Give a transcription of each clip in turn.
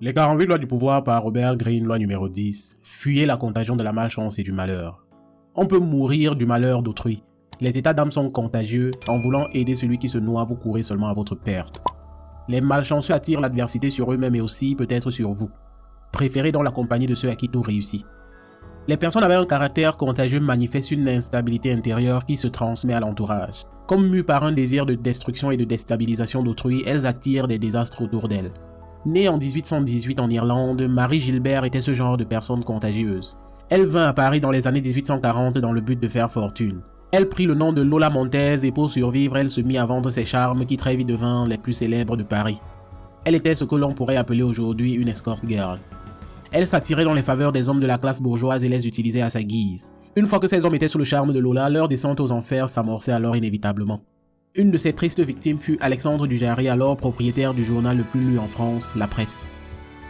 Les 48 lois du pouvoir par Robert Greene, loi numéro 10. Fuyez la contagion de la malchance et du malheur. On peut mourir du malheur d'autrui. Les états d'âme sont contagieux. En voulant aider celui qui se noie, vous courez seulement à votre perte. Les malchanceux attirent l'adversité sur eux-mêmes et aussi peut-être sur vous. Préférez donc la compagnie de ceux à qui tout réussit. Les personnes avec un caractère contagieux manifestent une instabilité intérieure qui se transmet à l'entourage. Comme mues par un désir de destruction et de déstabilisation d'autrui, elles attirent des désastres autour d'elles. Née en 1818 en Irlande, Marie Gilbert était ce genre de personne contagieuse. Elle vint à Paris dans les années 1840 dans le but de faire fortune. Elle prit le nom de Lola Montez et pour survivre, elle se mit à vendre ses charmes qui très vite devinrent les plus célèbres de Paris. Elle était ce que l'on pourrait appeler aujourd'hui une escort girl. Elle s'attirait dans les faveurs des hommes de la classe bourgeoise et les utilisait à sa guise. Une fois que ces hommes étaient sous le charme de Lola, leur descente aux enfers s'amorçait alors inévitablement. Une de ces tristes victimes fut Alexandre Dujarry, alors propriétaire du journal le plus lu en France, La Presse.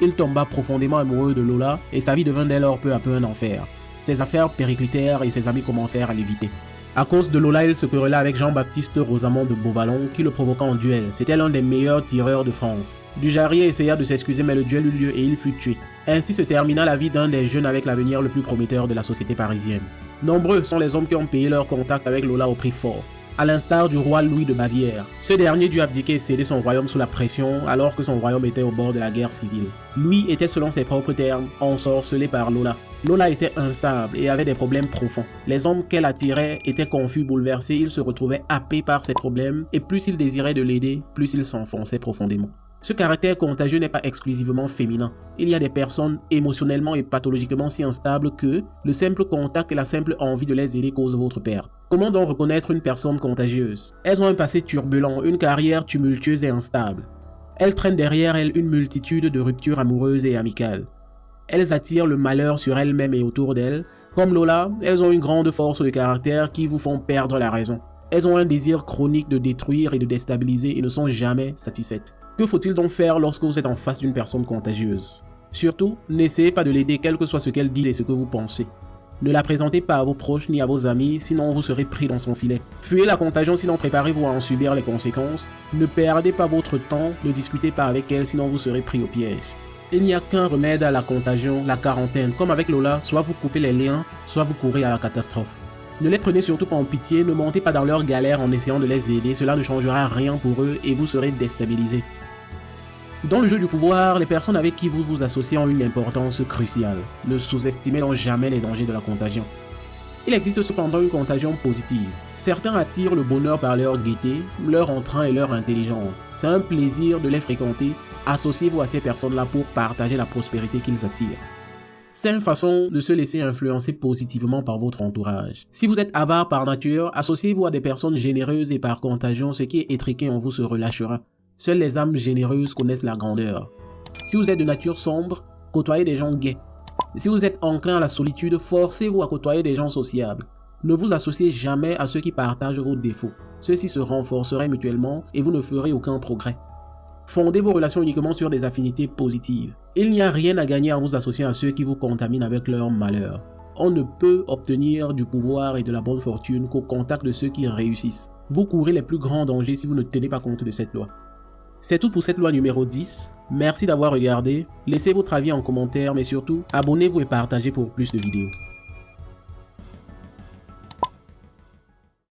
Il tomba profondément amoureux de Lola et sa vie devint dès lors peu à peu un enfer. Ses affaires périclitèrent et ses amis commencèrent à l'éviter. À cause de Lola, il se querella avec Jean-Baptiste Rosamond de Beauvalon qui le provoqua en duel. C'était l'un des meilleurs tireurs de France. Dujarry essaya de s'excuser mais le duel eut lieu et il fut tué. Ainsi se termina la vie d'un des jeunes avec l'avenir le plus prometteur de la société parisienne. Nombreux sont les hommes qui ont payé leur contact avec Lola au prix fort à l'instar du roi Louis de Bavière. Ce dernier dut abdiquer et céder son royaume sous la pression alors que son royaume était au bord de la guerre civile. Louis était selon ses propres termes ensorcelé par Lola. Lola était instable et avait des problèmes profonds. Les hommes qu'elle attirait étaient confus, bouleversés, ils se retrouvaient happés par ses problèmes et plus ils désiraient de l'aider, plus ils s'enfonçaient profondément. Ce caractère contagieux n'est pas exclusivement féminin. Il y a des personnes émotionnellement et pathologiquement si instables que le simple contact et la simple envie de les aider causent votre perte. Comment donc reconnaître une personne contagieuse? Elles ont un passé turbulent, une carrière tumultueuse et instable. Elles traînent derrière elles une multitude de ruptures amoureuses et amicales. Elles attirent le malheur sur elles-mêmes et autour d'elles. Comme Lola, elles ont une grande force de caractère qui vous font perdre la raison. Elles ont un désir chronique de détruire et de déstabiliser et ne sont jamais satisfaites. Que faut-il donc faire lorsque vous êtes en face d'une personne contagieuse? Surtout, n'essayez pas de l'aider quel que soit ce qu'elle dit et ce que vous pensez. Ne la présentez pas à vos proches ni à vos amis, sinon vous serez pris dans son filet. Fuyez la contagion, sinon préparez-vous à en subir les conséquences. Ne perdez pas votre temps, ne discutez pas avec elle, sinon vous serez pris au piège. Il n'y a qu'un remède à la contagion, la quarantaine. Comme avec Lola, soit vous coupez les liens, soit vous courez à la catastrophe. Ne les prenez surtout pas en pitié, ne montez pas dans leur galère en essayant de les aider, cela ne changera rien pour eux et vous serez déstabilisé. Dans le jeu du pouvoir, les personnes avec qui vous vous associez ont une importance cruciale. Ne sous-estimez donc jamais les dangers de la contagion. Il existe cependant une contagion positive. Certains attirent le bonheur par leur gaieté, leur entrain et leur intelligence. C'est un plaisir de les fréquenter. Associez-vous à ces personnes-là pour partager la prospérité qu'ils attirent. C'est une façon de se laisser influencer positivement par votre entourage. Si vous êtes avare par nature, associez-vous à des personnes généreuses et par contagion, ce qui est étriqué en vous se relâchera. Seules les âmes généreuses connaissent la grandeur. Si vous êtes de nature sombre, côtoyez des gens gays. Si vous êtes enclin à la solitude, forcez-vous à côtoyer des gens sociables. Ne vous associez jamais à ceux qui partagent vos défauts. Ceux-ci se renforceraient mutuellement et vous ne ferez aucun progrès. Fondez vos relations uniquement sur des affinités positives. Il n'y a rien à gagner en vous associant à ceux qui vous contaminent avec leur malheur. On ne peut obtenir du pouvoir et de la bonne fortune qu'au contact de ceux qui réussissent. Vous courez les plus grands dangers si vous ne tenez pas compte de cette loi. C'est tout pour cette loi numéro 10. Merci d'avoir regardé. Laissez votre avis en commentaire, mais surtout, abonnez-vous et partagez pour plus de vidéos.